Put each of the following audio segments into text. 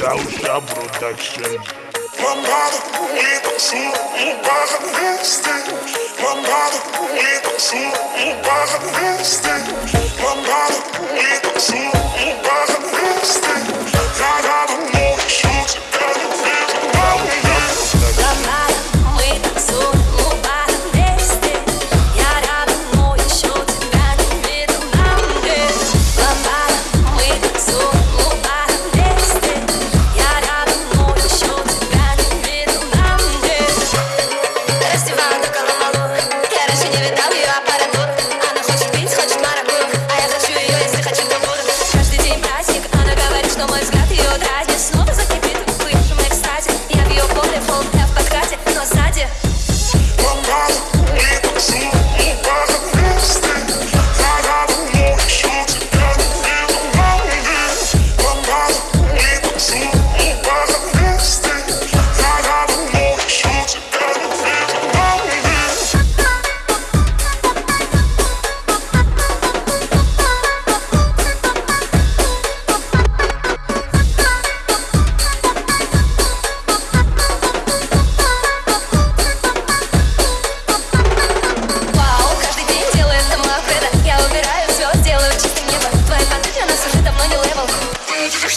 Causa Production. Mandado comunicação, um barra do Vestente. Mandado comunicação, um barra do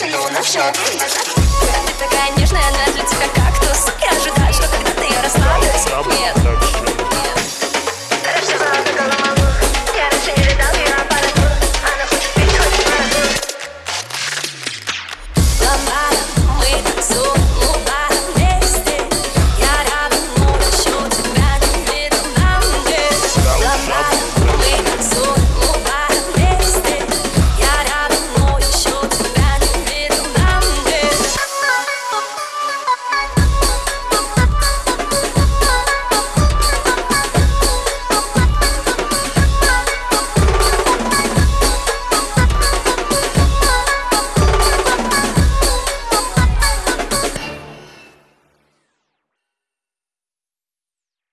поцелую на все. Ты такая нежная, она для тебя кактус. Я ожидаю, что когда ты расслаблюсь.